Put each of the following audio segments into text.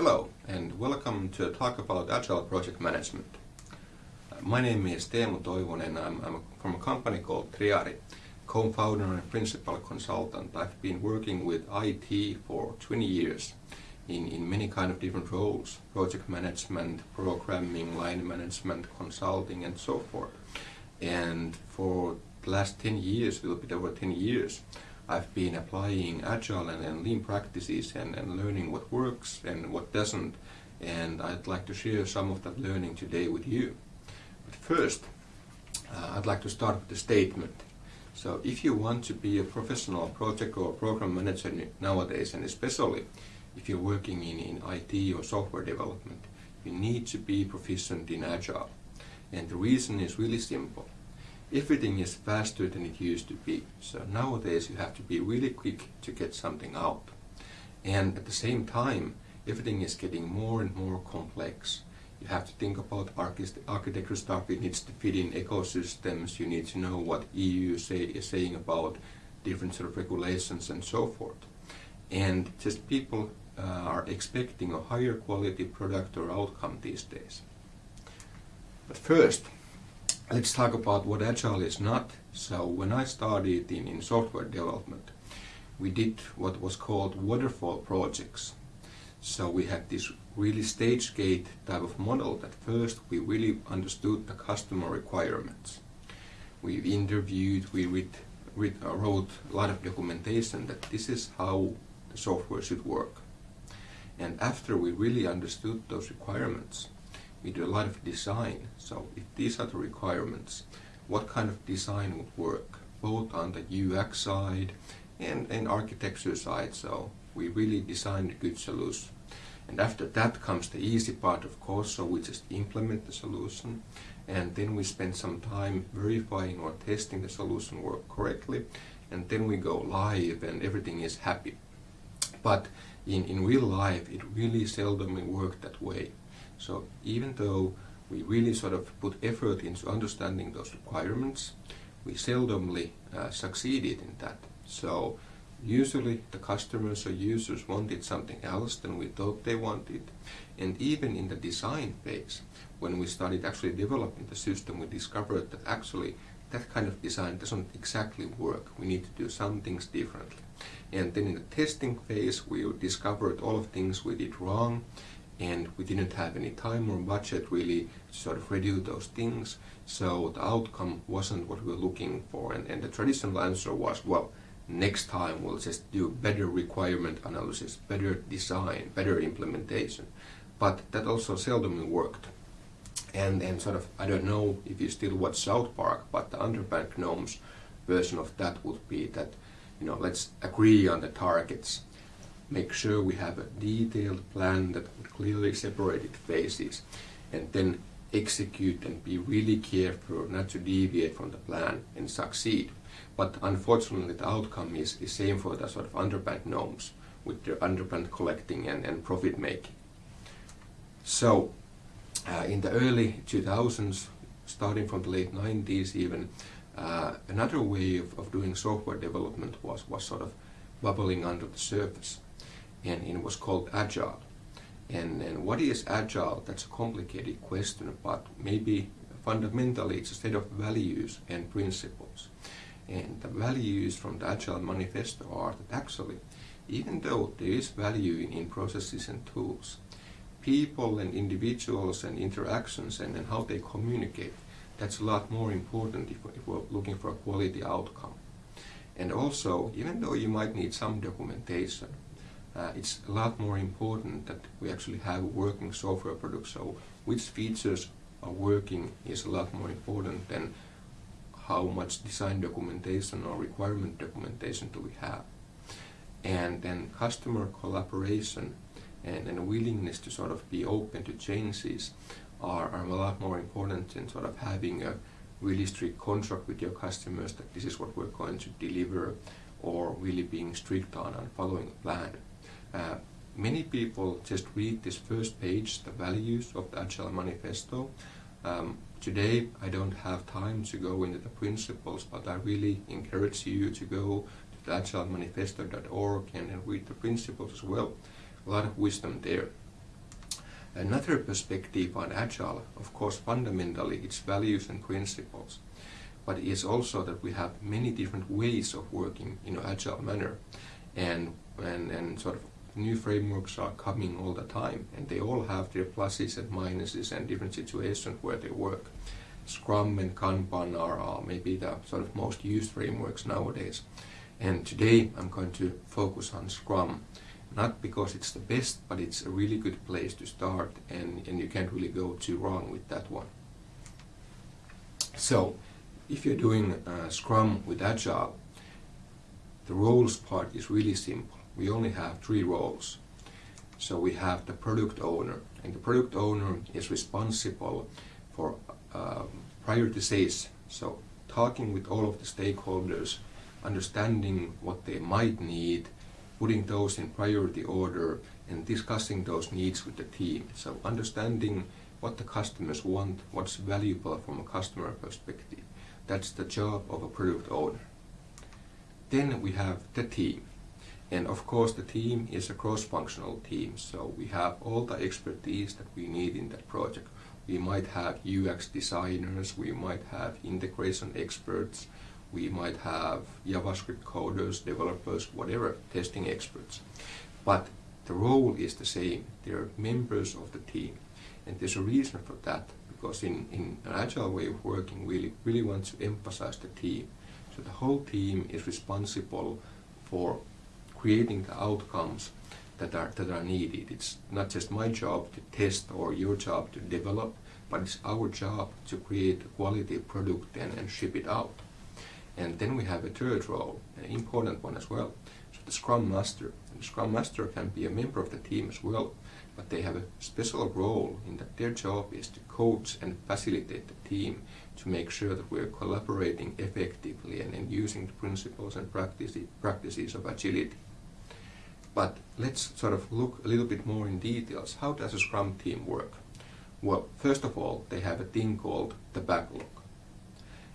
Hello and welcome to talk about Agile Project Management. Uh, my name is Teemu Toivonen. I'm, I'm from a company called Triari, co-founder and principal consultant. I've been working with IT for 20 years in, in many kind of different roles, project management, programming, line management, consulting and so forth. And for the last 10 years, a little bit over 10 years, I've been applying agile and, and lean practices and, and learning what works and what doesn't and I'd like to share some of that learning today with you. But first, uh, I'd like to start with a statement. So if you want to be a professional project or program manager nowadays, and especially if you're working in, in IT or software development, you need to be proficient in Agile. And the reason is really simple everything is faster than it used to be. So nowadays you have to be really quick to get something out. And at the same time, everything is getting more and more complex. You have to think about architecture stuff, it needs to fit in ecosystems, you need to know what EU say, is saying about different sort of regulations and so forth. And just people uh, are expecting a higher quality product or outcome these days. But first, let's talk about what Agile is not. So when I started in, in software development, we did what was called waterfall projects. So we had this really stage gate type of model that first we really understood the customer requirements. We interviewed, we read, read, uh, wrote a lot of documentation that this is how the software should work. And after we really understood those requirements, we do a lot of design. So if these are the requirements, what kind of design would work, both on the UX side and, and architecture side. So we really designed a good solution. And after that comes the easy part, of course, so we just implement the solution. And then we spend some time verifying or testing the solution work correctly. And then we go live and everything is happy. But in, in real life, it really seldom works that way. So even though we really sort of put effort into understanding those requirements, we seldomly uh, succeeded in that. So usually the customers or users wanted something else than we thought they wanted. And even in the design phase, when we started actually developing the system, we discovered that actually that kind of design doesn't exactly work. We need to do some things differently. And then in the testing phase, we discovered all of things we did wrong and we didn't have any time or budget really to sort of redo those things. So the outcome wasn't what we were looking for. And, and the traditional answer was, well, next time we'll just do better requirement analysis, better design, better implementation. But that also seldom worked. And and sort of, I don't know if you still watch South Park, but the Underpants Gnomes version of that would be that, you know, let's agree on the targets make sure we have a detailed plan that clearly separated phases and then execute and be really careful not to deviate from the plan and succeed. But unfortunately the outcome is the same for the sort of underpants gnomes with their underpants collecting and, and profit making. So uh, in the early 2000s, starting from the late 90s even, uh, another way of, of doing software development was, was sort of bubbling under the surface and it was called Agile. And, and what is Agile? That's a complicated question, but maybe fundamentally it's a set of values and principles. And the values from the Agile Manifesto are that actually, even though there is value in, in processes and tools, people and individuals and interactions and, and how they communicate, that's a lot more important if, if we're looking for a quality outcome. And also, even though you might need some documentation, uh, it's a lot more important that we actually have working software products. So which features are working is a lot more important than how much design documentation or requirement documentation do we have. And then customer collaboration and, and willingness to sort of be open to changes are, are a lot more important than sort of having a really strict contract with your customers that this is what we're going to deliver or really being strict on and following a plan. Uh, many people just read this first page, the values of the Agile Manifesto. Um, today I don't have time to go into the principles, but I really encourage you to go to agilemanifesto.org and, and read the principles as well. A lot of wisdom there. Another perspective on Agile, of course, fundamentally its values and principles, but it's also that we have many different ways of working in an Agile manner, and, and, and sort of new frameworks are coming all the time, and they all have their pluses and minuses and different situations where they work. Scrum and Kanban are, are maybe the sort of most used frameworks nowadays. And today I'm going to focus on Scrum not because it's the best, but it's a really good place to start and, and you can't really go too wrong with that one. So, if you're doing uh, Scrum with Agile, the roles part is really simple. We only have three roles. So we have the product owner, and the product owner is responsible for um, prioritization. So talking with all of the stakeholders, understanding what they might need, putting those in priority order and discussing those needs with the team. So understanding what the customers want, what's valuable from a customer perspective. That's the job of a product owner. Then we have the team. And of course the team is a cross-functional team, so we have all the expertise that we need in that project. We might have UX designers, we might have integration experts, we might have JavaScript coders, developers, whatever, testing experts. But the role is the same. They're members of the team. And there's a reason for that, because in, in an agile way of working, we really, really want to emphasize the team. So the whole team is responsible for creating the outcomes that are, that are needed. It's not just my job to test or your job to develop, but it's our job to create a quality product and, and ship it out. And then we have a third role, an important one as well. So the Scrum Master. And the Scrum Master can be a member of the team as well, but they have a special role in that their job is to coach and facilitate the team to make sure that we're collaborating effectively and, and using the principles and practices, practices of agility. But let's sort of look a little bit more in details. How does a Scrum team work? Well, first of all, they have a thing called the backlog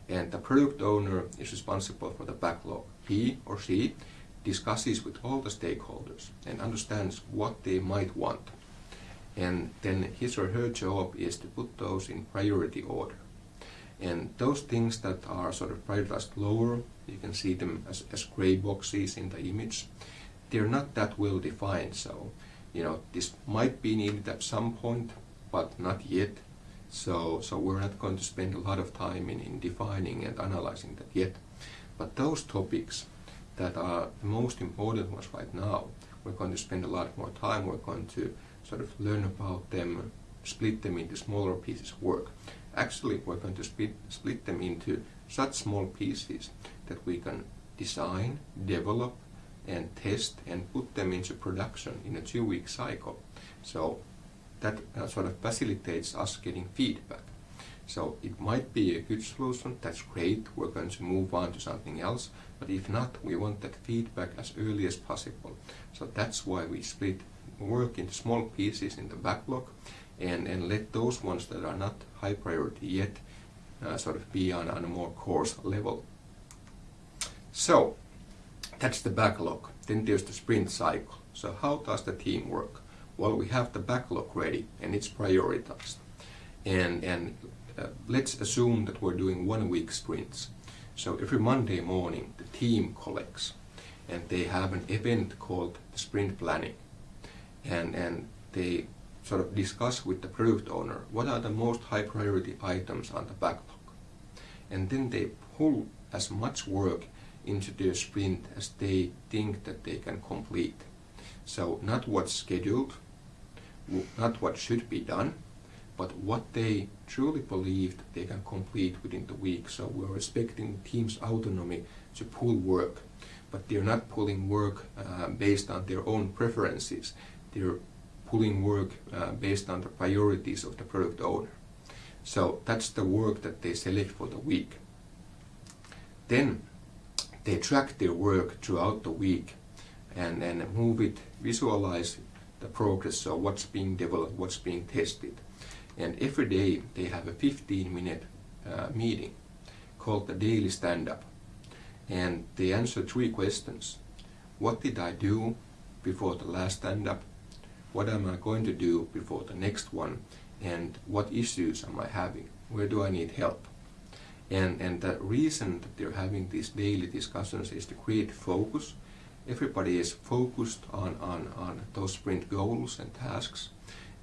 and the product owner is responsible for the backlog. He or she discusses with all the stakeholders and understands what they might want. And then his or her job is to put those in priority order. And those things that are sort of prioritized lower, you can see them as, as gray boxes in the image, they're not that well defined. So, you know, this might be needed at some point, but not yet. So, so we're not going to spend a lot of time in, in defining and analyzing that yet. But those topics that are the most important ones right now, we're going to spend a lot more time. We're going to sort of learn about them, split them into smaller pieces of work. Actually, we're going to split, split them into such small pieces that we can design, develop, and test and put them into production in a two-week cycle. So that uh, sort of facilitates us getting feedback. So it might be a good solution, that's great, we're going to move on to something else, but if not, we want that feedback as early as possible. So that's why we split work into small pieces in the backlog and, and let those ones that are not high priority yet uh, sort of be on, on a more coarse level. So that's the backlog. Then there's the sprint cycle. So how does the team work? Well, we have the backlog ready and it's prioritized. And, and uh, let's assume that we're doing one week sprints. So every Monday morning the team collects and they have an event called the sprint planning. And, and they sort of discuss with the product owner what are the most high priority items on the backlog. And then they pull as much work into their sprint as they think that they can complete. So not what's scheduled, not what should be done, but what they truly believe they can complete within the week. So we're respecting team's autonomy to pull work, but they're not pulling work uh, based on their own preferences. They're pulling work uh, based on the priorities of the product owner. So that's the work that they select for the week. Then they track their work throughout the week and, and move it, visualize the progress, so what's being developed, what's being tested. And every day they have a 15 minute uh, meeting called the daily stand-up. And they answer three questions. What did I do before the last stand-up? what am I going to do before the next one, and what issues am I having, where do I need help. And, and the reason that they're having these daily discussions is to create focus. Everybody is focused on, on, on those sprint goals and tasks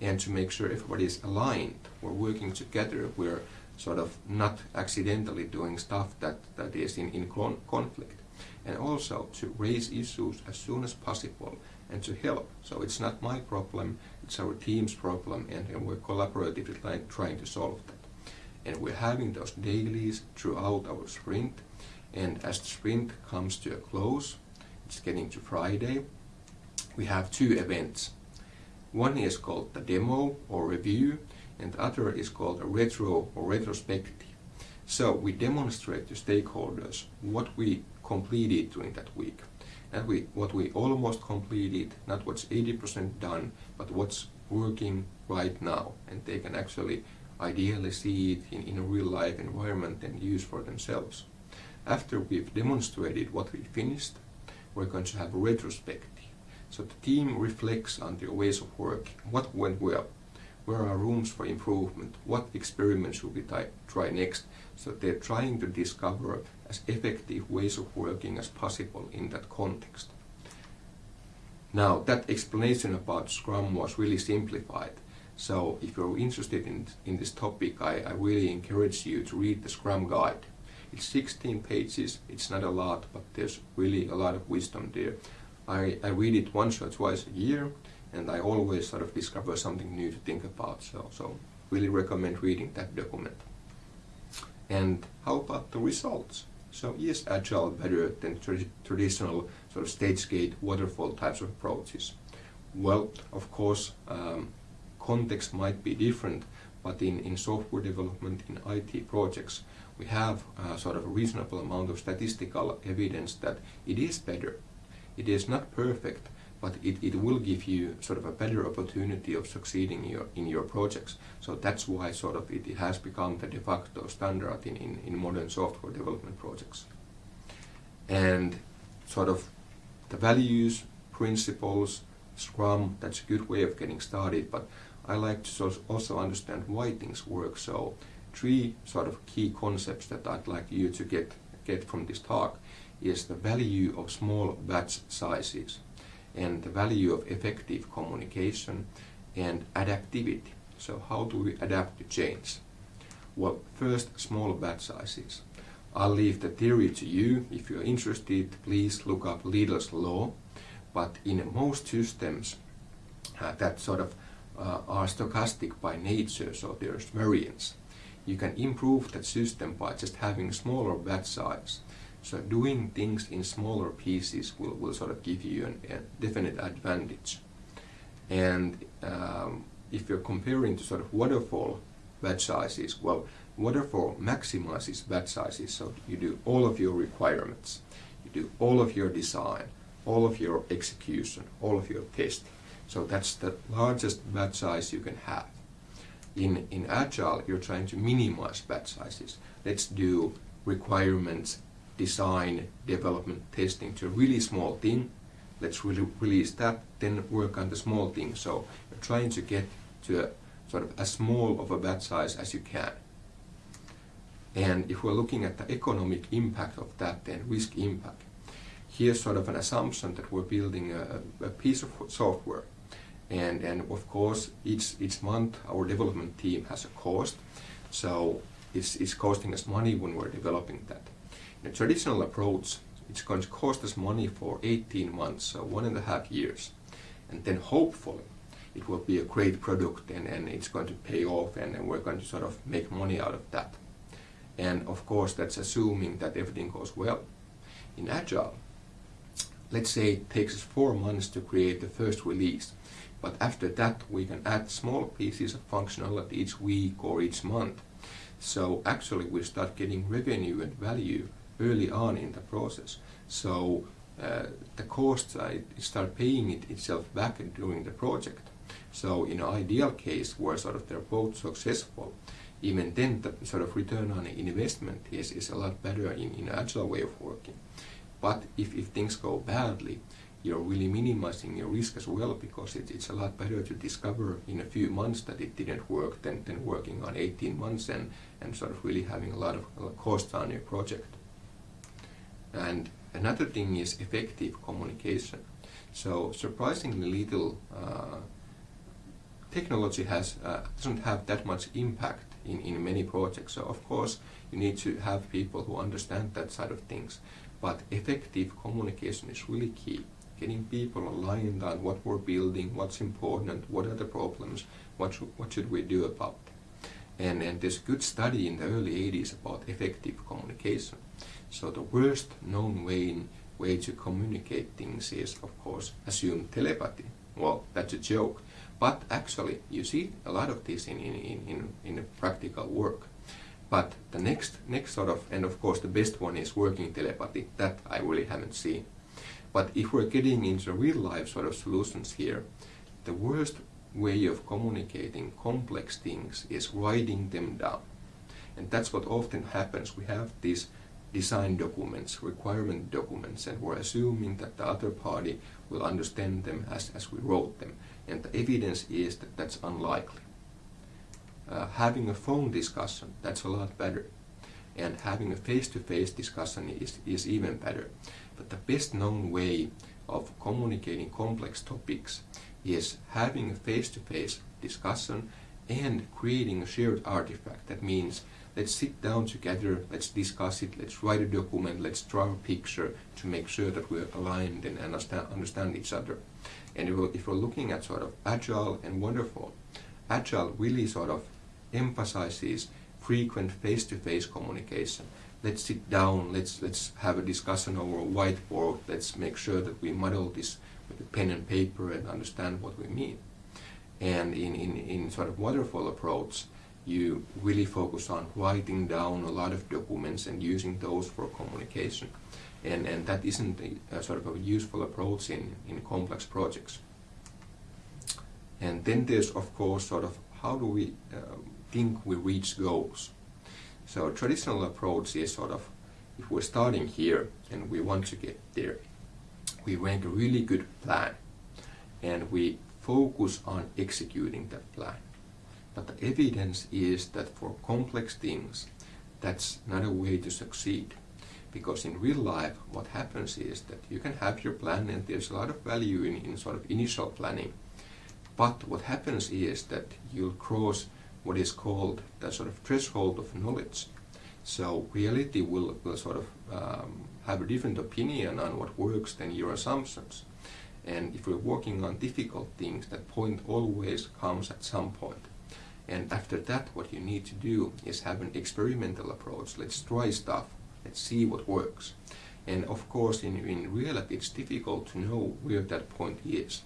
and to make sure everybody is aligned. We're working together. We're sort of not accidentally doing stuff that, that is in, in con conflict. And also to raise issues as soon as possible and to help. So it's not my problem, it's our team's problem and, and we're collaboratively trying to solve that. And we're having those dailies throughout our sprint and as the sprint comes to a close, it's getting to Friday, we have two events. One is called the demo or review and the other is called a retro or retrospective. So we demonstrate to stakeholders what we completed during that week. And we, what we almost completed, not what's 80% done, but what's working right now. And they can actually ideally see it in, in a real life environment and use for themselves. After we've demonstrated what we finished, we're going to have a retrospective. So the team reflects on their ways of working, what went well, where are rooms for improvement, what experiments should we try next. So they're trying to discover as effective ways of working as possible in that context. Now that explanation about Scrum was really simplified. So if you're interested in, in this topic, I, I really encourage you to read the Scrum Guide. It's 16 pages, it's not a lot, but there's really a lot of wisdom there. I, I read it once or twice a year, and I always sort of discover something new to think about, so, so really recommend reading that document. And how about the results? So is Agile better than tra traditional sort of stage gate waterfall types of approaches? Well, of course, um, context might be different, but in, in software development, in IT projects, we have a sort of a reasonable amount of statistical evidence that it is better. It is not perfect, but it, it will give you sort of a better opportunity of succeeding in your, in your projects. So that's why sort of it, it has become the de facto standard in, in, in modern software development projects. And sort of the values, principles, Scrum, that's a good way of getting started, but I like to also understand why things work. So three sort of key concepts that I'd like you to get, get from this talk is the value of small batch sizes and the value of effective communication and adaptivity. So how do we adapt to change? Well, first, small batch sizes. I'll leave the theory to you. If you're interested, please look up Little's law. But in most systems uh, that sort of uh, are stochastic by nature, so there's variance, you can improve that system by just having smaller batch size. So doing things in smaller pieces will, will sort of give you an, a definite advantage. And um, if you're comparing to sort of waterfall batch sizes, well, waterfall maximizes batch sizes, so you do all of your requirements, you do all of your design, all of your execution, all of your testing. So that's the largest batch size you can have. In, in Agile, you're trying to minimize batch sizes. Let's do requirements design, development, testing to a really small thing. Let's really release that, then work on the small thing. So you're trying to get to a sort of as small of a batch size as you can. And if we're looking at the economic impact of that, then risk impact. Here's sort of an assumption that we're building a, a piece of software. And, and of course, each, each month our development team has a cost. So it's, it's costing us money when we're developing that. In a traditional approach, it's going to cost us money for 18 months, so one and a half years. And then hopefully it will be a great product and, and it's going to pay off and, and we're going to sort of make money out of that. And of course that's assuming that everything goes well. In Agile, let's say it takes us four months to create the first release. But after that we can add small pieces of functionality each week or each month. So actually we start getting revenue and value early on in the process. So uh, the costs start paying it itself back during the project. So in an ideal case where sort of they're both successful, even then the sort of return on investment is, is a lot better in, in agile way of working. But if, if things go badly, you're really minimizing your risk as well because it, it's a lot better to discover in a few months that it didn't work than, than working on 18 months and, and sort of really having a lot of cost on your project. And another thing is effective communication. So surprisingly little uh, technology has uh, doesn't have that much impact in, in many projects. So of course you need to have people who understand that side of things. But effective communication is really key. Getting people aligned on what we're building, what's important, what are the problems, what what should we do about it. And, and there's a good study in the early 80s about effective communication. So the worst known way, way to communicate things is, of course, assume telepathy. Well, that's a joke. But actually, you see a lot of this in, in, in, in, in practical work. But the next, next sort of, and of course the best one is working telepathy. That I really haven't seen. But if we're getting into real life sort of solutions here, the worst way of communicating complex things is writing them down. And that's what often happens. We have these design documents, requirement documents, and we're assuming that the other party will understand them as, as we wrote them. And the evidence is that that's unlikely uh, having a phone discussion, that's a lot better. And having a face-to-face -face discussion is, is even better. But the best known way of communicating complex topics is having a face-to-face -face discussion and creating a shared artifact. That means let's sit down together, let's discuss it, let's write a document, let's draw a picture to make sure that we're aligned and understand, understand each other. And if we're, if we're looking at sort of agile and waterfall, agile really sort of emphasizes frequent face-to-face -face communication. Let's sit down, let's, let's have a discussion over a whiteboard, let's make sure that we model this with a pen and paper and understand what we mean. And in, in, in sort of waterfall approach, you really focus on writing down a lot of documents and using those for communication. And, and that isn't a, a sort of a useful approach in, in complex projects. And then there's, of course, sort of how do we uh, think we reach goals? So traditional approach is sort of, if we're starting here and we want to get there, we make a really good plan and we focus on executing that plan. But the evidence is that for complex things, that's not a way to succeed. Because in real life, what happens is that you can have your plan and there's a lot of value in, in sort of initial planning. But what happens is that you'll cross what is called the sort of threshold of knowledge. So reality will, will sort of um, have a different opinion on what works than your assumptions. And if we're working on difficult things, that point always comes at some point. And after that, what you need to do is have an experimental approach. Let's try stuff. Let's see what works. And of course, in, in reality, it's difficult to know where that point is.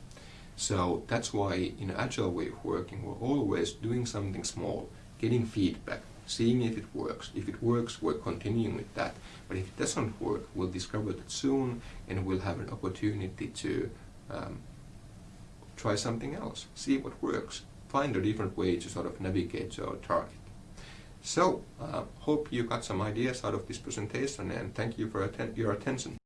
So that's why in agile way of working, we're always doing something small, getting feedback, seeing if it works. If it works, we're continuing with that. But if it doesn't work, we'll discover that soon and we'll have an opportunity to um, try something else, see what works, find a different way to sort of navigate to our target. So, uh, hope you got some ideas out of this presentation and thank you for atten your attention.